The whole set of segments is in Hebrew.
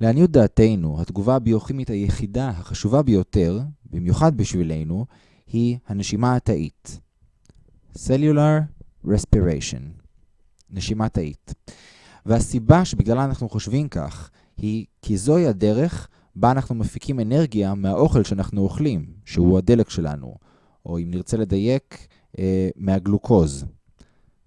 לעניות דעתנו, התגובה הביוכימית היחידה החשובה ביותר, במיוחד בשבילנו, היא הנשימה התאית. Cellular Respiration. נשימה תאית. והסיבה שבגללה אנחנו חושבים כך, היא כי זוהי הדרך בה אנחנו מפיקים אנרגיה מהאוכל שאנחנו אוכלים, שהוא הדלק שלנו, או אם נרצה לדייק, אה, מהגלוקוז.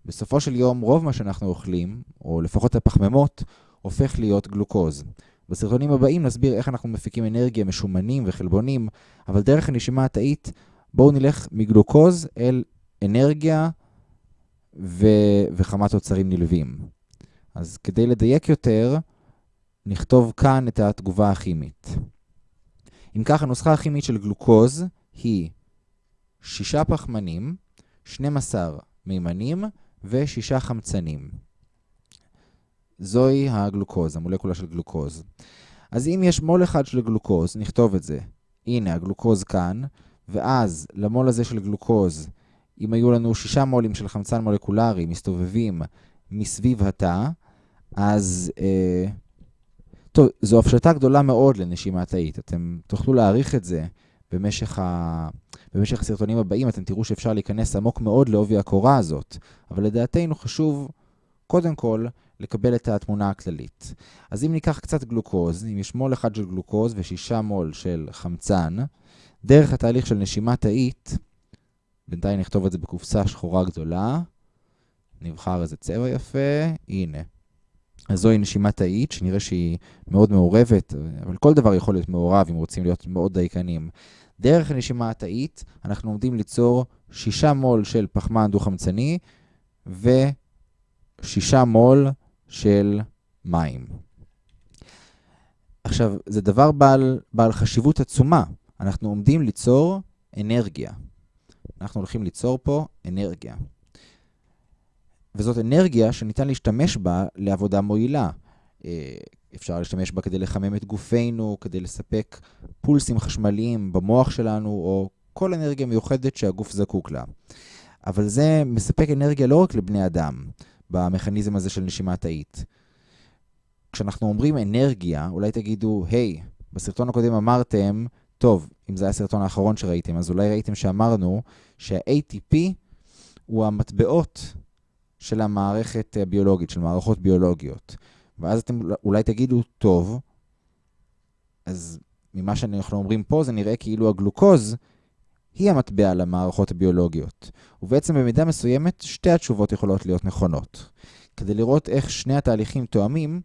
בסופו של יום, רוב מה שאנחנו אוכלים, או לפחות הפחמימות, הופך להיות גלוקוז. בסרטונים הבאים נסביר איך אנחנו מפיקים אנרגיה משומנים וחלבונים, אבל דרך הנשימה התאית, בואו נלך מגלוקוז אל אנרגיה ו... וכמה תוצרים נלווים. אז כדי לדייק יותר, נכתוב כאן את התגובה הכימית. אם כך, הנוסחה הכימית של גלוקוז היא 6 פחמנים, 12 מימנים ו-6 חמצנים. זוהי הגלוקוז, המולקולה של גלוקוז. אז אם יש מול אחד של גלוקוז, נכתוב את זה. הנה, הגלוקוז כאן, ואז למול הזה של גלוקוז, אם היו לנו 6 מולים של חמצן מולקולרי מסתובבים מסביב התא, אז... אה, טוב, זו הפשטה גדולה מאוד לנשימה תאית. אתם תוכלו להעריך את זה במשך, ה... במשך הסרטונים הבאים, אתם תראו שאפשר להיכנס עמוק מאוד לעובי הקורה הזאת. אבל לדעתנו חשוב, קודם כל, לקבל את התמונה הכללית. אז אם ניקח קצת גלוקוז, אם יש מול אחד של גלוקוז ושישה מול של חמצן, דרך התהליך של נשימה תאית, בינתיים נכתוב את זה בקופסה שחורה גדולה, נבחר איזה צבע יפה, הנה. אז זוהי נשימה תאית, שנראה שהיא מאוד מעורבת, אבל כל דבר יכול להיות מעורב אם רוצים להיות מאוד דייקנים. דרך הנשימה התאית אנחנו עומדים ליצור 6 מול של פחמן דו-חמצני ו-6 מול של מים. עכשיו, זה דבר בעל, בעל חשיבות עצומה. אנחנו עומדים ליצור אנרגיה. אנחנו הולכים ליצור פה אנרגיה. וזאת אנרגיה שניתן להשתמש בה לעבודה מועילה. אה, אפשר להשתמש בה כדי לחמם את גופנו, כדי לספק פולסים חשמליים במוח שלנו, או כל אנרגיה מיוחדת שהגוף זקוק לה. אבל זה מספק אנרגיה לא רק לבני אדם, במכניזם הזה של נשימה תאית. כשאנחנו אומרים אנרגיה, אולי תגידו, היי, hey, בסרטון הקודם אמרתם, טוב, אם זה היה הסרטון האחרון שראיתם, אז אולי ראיתם שאמרנו שה-ATP הוא המטבעות של המערכת הביולוגית, של מערכות ביולוגיות. ואז אתם אולי תגידו, טוב, אז ממה שאנחנו אומרים פה, זה נראה כאילו הגלוקוז היא המטבע למערכות הביולוגיות. ובעצם במידה מסוימת, שתי התשובות יכולות להיות נכונות. כדי לראות איך שני התהליכים תואמים,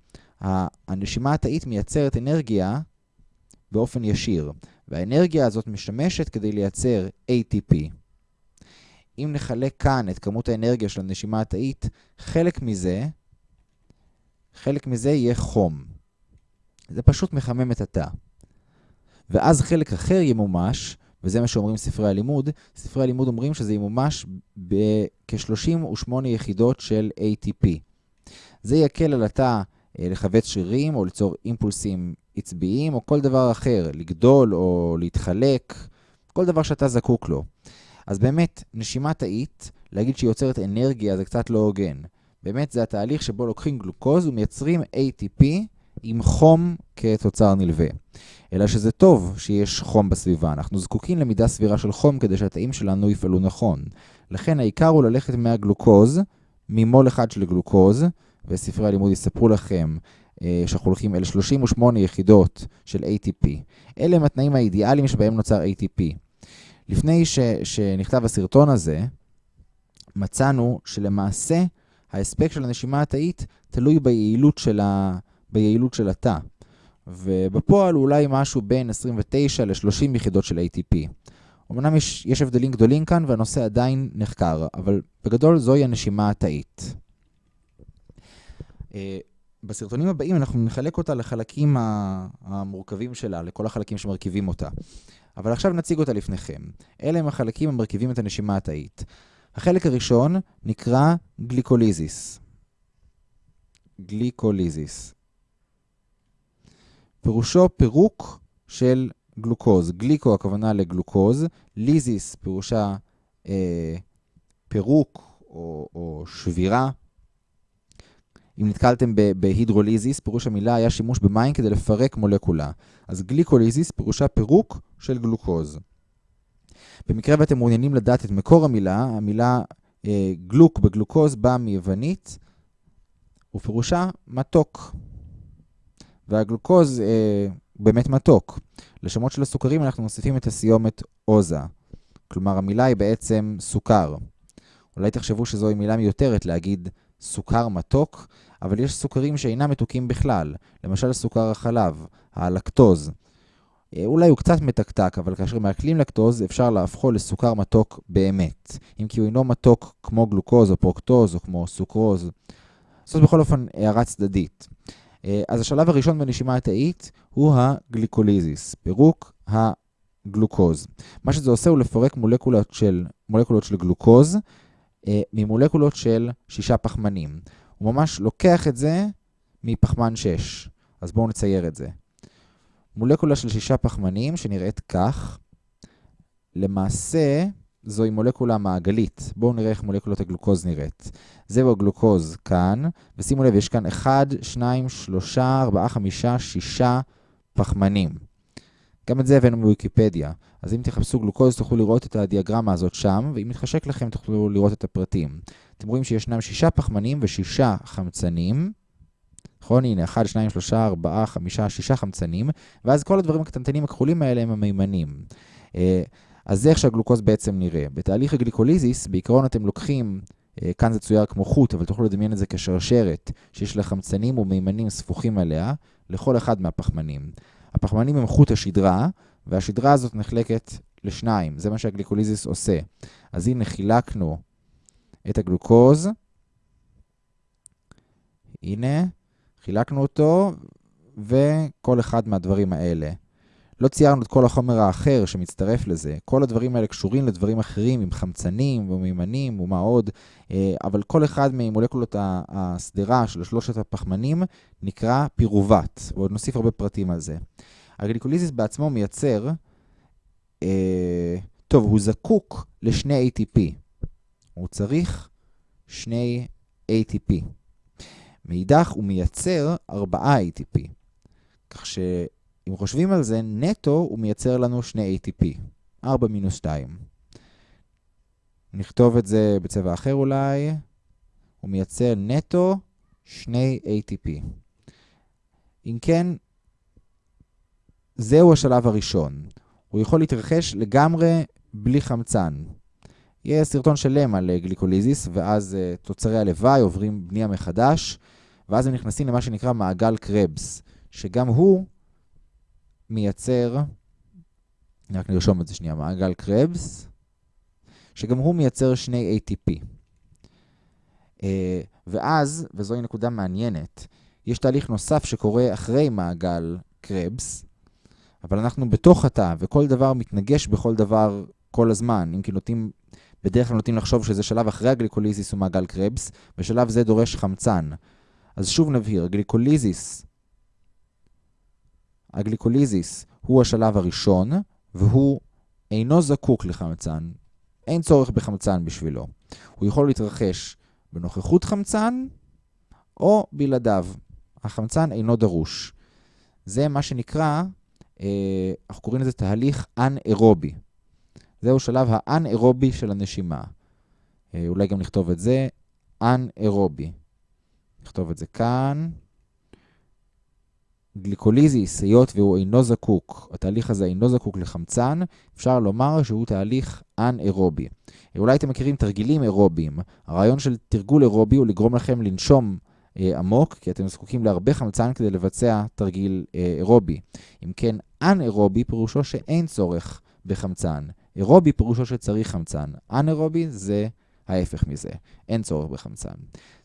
הנשימה התאית מייצרת אנרגיה באופן ישיר, והאנרגיה הזאת משמשת כדי לייצר ATP. אם נחלק כאן את כמות האנרגיה של הנשימה התאית, חלק מזה, חלק מזה יהיה חום. זה פשוט מחמם את התא. ואז חלק אחר ימומש, וזה מה שאומרים ספרי הלימוד, ספרי הלימוד אומרים שזה ימומש בכ-38 יחידות של ATP. זה יקל על התא אה, לכווץ שרירים או ליצור אימפולסים עצביים או כל דבר אחר, לגדול או להתחלק, כל דבר שאתה זקוק לו. אז באמת, נשימה תאית, להגיד שהיא יוצרת אנרגיה זה קצת לא הוגן. באמת זה התהליך שבו לוקחים גלוקוז ומייצרים ATP עם חום כתוצר נלווה. אלא שזה טוב שיש חום בסביבה, אנחנו זקוקים למידה סבירה של חום כדי שהתאים שלנו יפעלו נכון. לכן העיקר הוא ללכת מהגלוקוז, ממול אחד של גלוקוז, וספרי הלימוד יספרו לכם אה, שאנחנו הולכים אל 38 יחידות של ATP. אלה הם התנאים האידיאליים שבהם נוצר ATP. לפני ש, שנכתב הסרטון הזה, מצאנו שלמעשה ההספק של הנשימה התאית תלוי ביעילות של, ה, ביעילות של התא. ובפועל אולי משהו בין 29 ל-30 יחידות של ATP. אמנם יש, יש הבדלים גדולים כאן והנושא עדיין נחקר, אבל בגדול זוהי הנשימה התאית. אה, בסרטונים הבאים אנחנו נחלק אותה לחלקים המורכבים שלה, לכל החלקים שמרכיבים אותה. אבל עכשיו נציג אותה לפניכם. אלה הם החלקים המרכיבים את הנשימה התאית. החלק הראשון נקרא גליקוליזיס. גליקוליזיס. פירושו פירוק של גלוקוז. גליקו הכוונה לגלוקוז, ליזיס פירושה אה, פירוק או, או שבירה. אם נתקלתם בהידרוליזיס, פירוש המילה היה שימוש במים כדי לפרק מולקולה. אז גליקוליזיס פירושה פירוק של גלוקוז. במקרה ואתם מעוניינים לדעת את מקור המילה, המילה אה, גלוק בגלוקוז באה מיוונית, ופירושה מתוק. והגלוקוז אה, באמת מתוק. לשמות של הסוכרים אנחנו מוסיפים את הסיומת עוזה. כלומר, המילה היא בעצם סוכר. אולי תחשבו שזוהי מילה מיותרת להגיד סוכר מתוק, אבל יש סוכרים שאינם מתוקים בכלל, למשל סוכר החלב, הלקטוז. אה, אולי הוא קצת מתקתק, אבל כאשר מעכלים לקטוז אפשר להפכו לסוכר מתוק באמת, אם כי הוא אינו מתוק כמו גלוקוז או פרוקטוז או כמו סוכרוז. זאת בכל אופן הערה צדדית. אה, אז השלב הראשון בנשימה התאית הוא הגליקוליזיס, פירוק הגלוקוז. מה שזה עושה הוא לפרק מולקולות של, מולקולות של גלוקוז אה, ממולקולות של שישה פחמנים. הוא ממש לוקח את זה מפחמן 6. אז בואו נצייר את זה. מולקולה של שישה פחמנים שנראית כך, למעשה זוהי מולקולה מעגלית. בואו נראה איך מולקולות הגלוקוז נראית. זהו הגלוקוז כאן, ושימו לב, יש כאן 1, 2, 3, 4, 5, 6 פחמנים. גם את זה הבאנו מוויקיפדיה. אז אם תחפשו גלוקוז תוכלו לראות את הדיאגרמה הזאת שם, ואם מתחשק לכם תוכלו לראות את הפרטים. אתם רואים שישנם שישה פחמנים ושישה חמצנים. נכון? הנה, 1, 2, 3, 4, 5, 6 חמצנים, ואז כל הדברים הקטנטנים הכחולים האלה הם המימנים. אז זה איך שהגלוקוז בעצם נראה. בתהליך הגליקוליזיס, בעיקרון אתם לוקחים, אה, כאן זה צויר כמו חוט, אבל תוכלו לדמיין את זה כשרשרת, שיש לה חמצנים ומימנים ספוחים עליה, לכל אחד מהפחמנים. הפחמנים הם חוט השדרה, והשדרה הזאת נחלקת לשניים. זה מה שהגליקוליזיס עושה. אז הנה חילקנו את הגלוקוז. הנה, חילקנו אותו, וכל אחד מהדברים האלה. לא ציירנו את כל החומר האחר שמצטרף לזה. כל הדברים האלה קשורים לדברים אחרים, עם חמצנים ומימנים ומה עוד, אה, אבל כל אחד ממולקולות השדרה של שלושת הפחמנים נקרא פירובט, ועוד נוסיף הרבה פרטים על זה. הגליקוליזיס בעצמו מייצר, אה, טוב, הוא זקוק לשני ATP. הוא צריך שני ATP. מאידך הוא מייצר 4 ATP. כך שאם חושבים על זה, נטו הוא מייצר לנו 2 ATP. 4 מינוס 2. נכתוב את זה בצבע אחר אולי. הוא מייצר נטו 2 ATP. אם כן, זהו השלב הראשון. הוא יכול להתרחש לגמרי בלי חמצן. יהיה סרטון שלם על גליקוליזיס, ואז uh, תוצרי הלוואי עוברים בנייה מחדש, ואז הם נכנסים למה שנקרא מעגל קרבס, שגם הוא מייצר, רק נרשום את זה שנייה, מעגל קרבס, שגם הוא מייצר שני ATP. Uh, ואז, וזוהי נקודה מעניינת, יש תהליך נוסף שקורה אחרי מעגל קרבס, אבל אנחנו בתוך התא, וכל דבר מתנגש בכל דבר כל הזמן. אם כי נוטים, בדרך כלל נוטים לחשוב שזה שלב אחרי הגליקוליזיס ומעגל קרבס, בשלב זה דורש חמצן. אז שוב נבהיר, הגליקוליזיס, הגליקוליזיס הוא השלב הראשון, והוא אינו זקוק לחמצן. אין צורך בחמצן בשבילו. הוא יכול להתרחש בנוכחות חמצן או בלעדיו. החמצן אינו דרוש. זה מה שנקרא אה, אנחנו קוראים לזה תהליך אנאירובי. זהו שלב האנאירובי של הנשימה. אה, אולי גם נכתוב את זה, אנאירובי. נכתוב את זה כאן. גליקוליזיס, היות והוא אינו זקוק, התהליך הזה אינו זקוק לחמצן, אפשר לומר שהוא תהליך אנאירובי. אולי אתם מכירים תרגילים אירוביים. הרעיון של תרגול אירובי הוא לגרום לכם לנשום אה, עמוק, כי אתם זקוקים להרבה חמצן כדי לבצע תרגיל אה, אירובי. אם כן, אנאירובי פירושו שאין צורך בחמצן. אירובי פירושו שצריך חמצן. אנאירובי זה ההפך מזה, אין צורך בחמצן.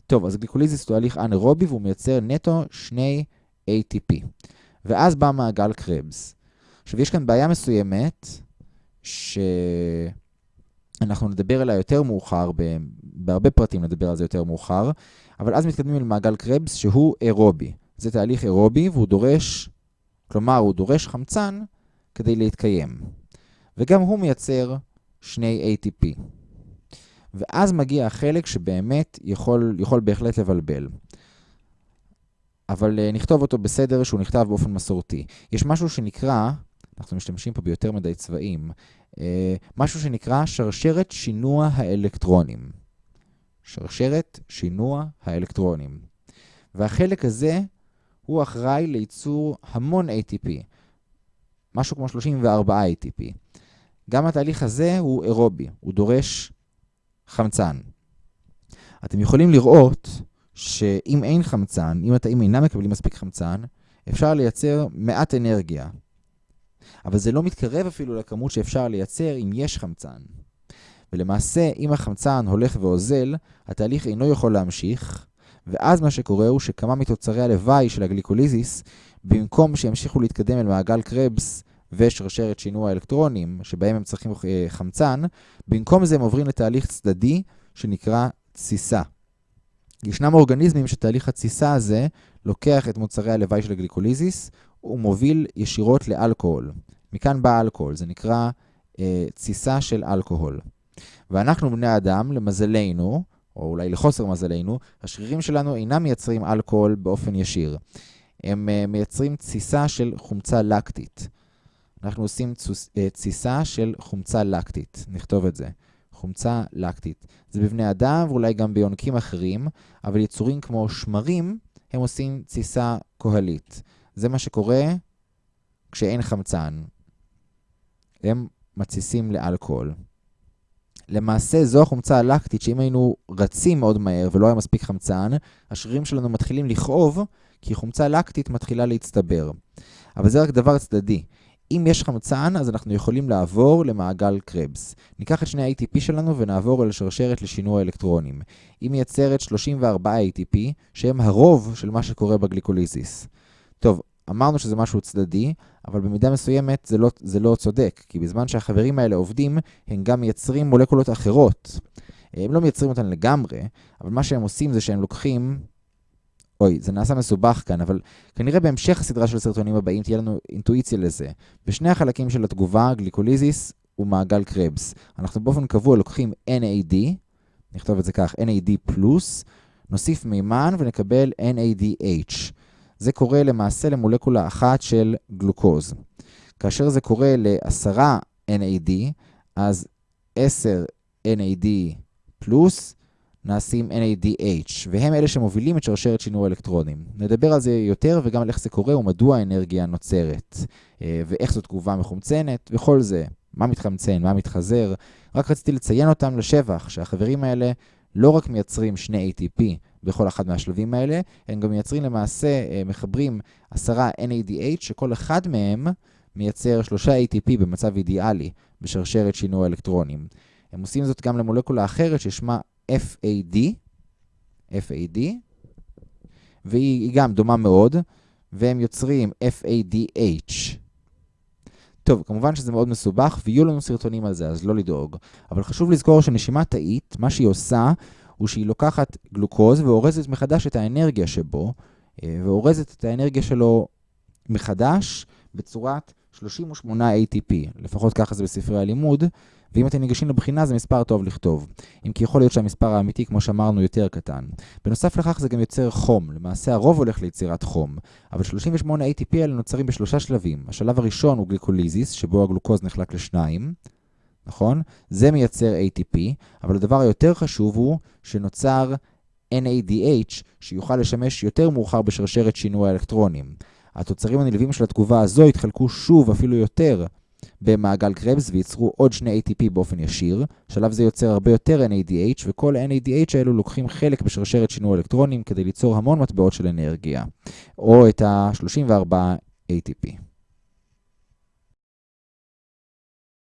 טוב, אז glycolysis הוא הליך אנאירובי והוא מייצר נטו שני ATP. ואז בא מעגל קרבס. עכשיו, יש כאן בעיה מסוימת, שאנחנו נדבר עליה יותר מאוחר, בהרבה פרטים נדבר על זה יותר מאוחר, אבל אז מתקדמים אל מעגל קרבס שהוא אירובי. זה תהליך אירובי והוא דורש, כלומר הוא דורש חמצן כדי להתקיים. וגם הוא מייצר שני ATP. ואז מגיע החלק שבאמת יכול, יכול בהחלט לבלבל. אבל uh, נכתוב אותו בסדר שהוא נכתב באופן מסורתי. יש משהו שנקרא, אנחנו משתמשים פה ביותר מדי צבעים, uh, משהו שנקרא שרשרת שינוע האלקטרונים. שרשרת שינוע האלקטרונים. והחלק הזה הוא אחראי לייצור המון ATP, משהו כמו 34 ATP. גם התהליך הזה הוא אירובי, הוא דורש חמצן. אתם יכולים לראות שאם אין חמצן, אם התאים אינם מקבלים מספיק חמצן, אפשר לייצר מעט אנרגיה. אבל זה לא מתקרב אפילו לכמות שאפשר לייצר אם יש חמצן. ולמעשה, אם החמצן הולך ואוזל, התהליך אינו יכול להמשיך, ואז מה שקורה הוא שכמה מתוצרי הלוואי של הגליקוליזיס, במקום שימשיכו להתקדם אל מעגל קרבס ושרשרת שינוע האלקטרונים, שבהם הם צריכים אה, חמצן, במקום זה הם עוברים לתהליך צדדי שנקרא תסיסה. ישנם אורגניזמים שתהליך התסיסה הזה לוקח את מוצרי הלוואי של הגליקוליזיס ומוביל ישירות לאלכוהול. מכאן בא אלכוהול, זה נקרא אה, תסיסה של אלכוהול. ואנחנו בני אדם, למזלנו, או אולי לחוסר מזלנו, השרירים שלנו אינם מייצרים אלכוהול באופן ישיר. הם uh, מייצרים תסיסה של חומצה לקטית. אנחנו עושים אה, תסיסה של חומצה לקטית, נכתוב את זה. חומצה לקטית. זה בבני אדם ואולי גם ביונקים אחרים, אבל יצורים כמו שמרים, הם עושים תסיסה כהלית. זה מה שקורה כשאין חמצן. הם מתסיסים לאלכוהול. למעשה זו החומצה הלקטית שאם היינו רצים מאוד מהר ולא היה מספיק חמצן, השרירים שלנו מתחילים לכאוב כי חומצה לקטית מתחילה להצטבר. אבל זה רק דבר צדדי. אם יש חמצן, אז אנחנו יכולים לעבור למעגל קרבס. ניקח את שני ה-ATP שלנו ונעבור אל שרשרת לשינוע אלקטרונים. היא מייצרת 34 ATP, שהם הרוב של מה שקורה ב glycolysis. טוב, אמרנו שזה משהו צדדי, אבל במידה מסוימת זה לא, זה לא צודק, כי בזמן שהחברים האלה עובדים, הם גם מייצרים מולקולות אחרות. הם לא מייצרים אותן לגמרי, אבל מה שהם עושים זה שהם לוקחים... אוי, זה נעשה מסובך כאן, אבל כנראה בהמשך הסדרה של הסרטונים הבאים תהיה לנו אינטואיציה לזה. בשני החלקים של התגובה, glycolysis ומעגל קרבס. אנחנו באופן קבוע לוקחים NAD, נכתוב את זה כך, NAD נוסיף מימן ונקבל NADH. זה קורה למעשה למולקולה אחת של גלוקוז. כאשר זה קורה לעשרה NAD, אז 10 NAD פלוס נעשים NADH, והם אלה שמובילים את שרשרת שינוי אלקטרונים. נדבר על זה יותר וגם על איך זה קורה ומדוע האנרגיה נוצרת, אה, ואיך זו תגובה מחומצנת, וכל זה. מה מתחמצן, מה מתחזר. רק רציתי לציין אותם לשבח, שהחברים האלה לא רק מייצרים שני ATP בכל אחד מהשלבים האלה, הם גם מייצרים למעשה, אה, מחברים עשרה NADH, שכל אחד מהם מייצר שלושה ATP במצב אידיאלי בשרשרת שינוי אלקטרונים. הם עושים זאת גם למולקולה אחרת ששמה FAD, FAD, והיא גם דומה מאוד, והם יוצרים FADH. טוב, כמובן שזה מאוד מסובך, ויהיו לנו סרטונים על זה, אז לא לדאוג. אבל חשוב לזכור שנשימה תאית, מה שהיא עושה, הוא שהיא לוקחת גלוקוז ואורזת מחדש את האנרגיה שבו, אה, ואורזת את האנרגיה שלו מחדש בצורת 38 ATP, לפחות ככה זה בספרי הלימוד, ואם אתם ניגשים לבחינה זה מספר טוב לכתוב. אם כי יכול להיות שהמספר האמיתי, כמו שאמרנו, יותר קטן. בנוסף לכך זה גם יוצר חום, למעשה הרוב הולך ליצירת חום, אבל 38 ATP האלה נוצרים בשלושה שלבים. השלב הראשון הוא גליקוליזיס, שבו הגלוקוז נחלק לשניים, נכון? זה מייצר ATP, אבל הדבר היותר חשוב הוא שנוצר NADH, שיוכל לשמש יותר מאוחר בשרשרת שינוי האלקטרונים. התוצרים הנלווים של התגובה הזו התחלקו שוב, אפילו יותר, במעגל קרבס וייצרו עוד שני ATP באופן ישיר. שלב זה יוצר הרבה יותר NADH, וכל NADH האלו לוקחים חלק בשרשרת שינוי אלקטרונים כדי ליצור המון מטבעות של אנרגיה, או את ה-34 ATP.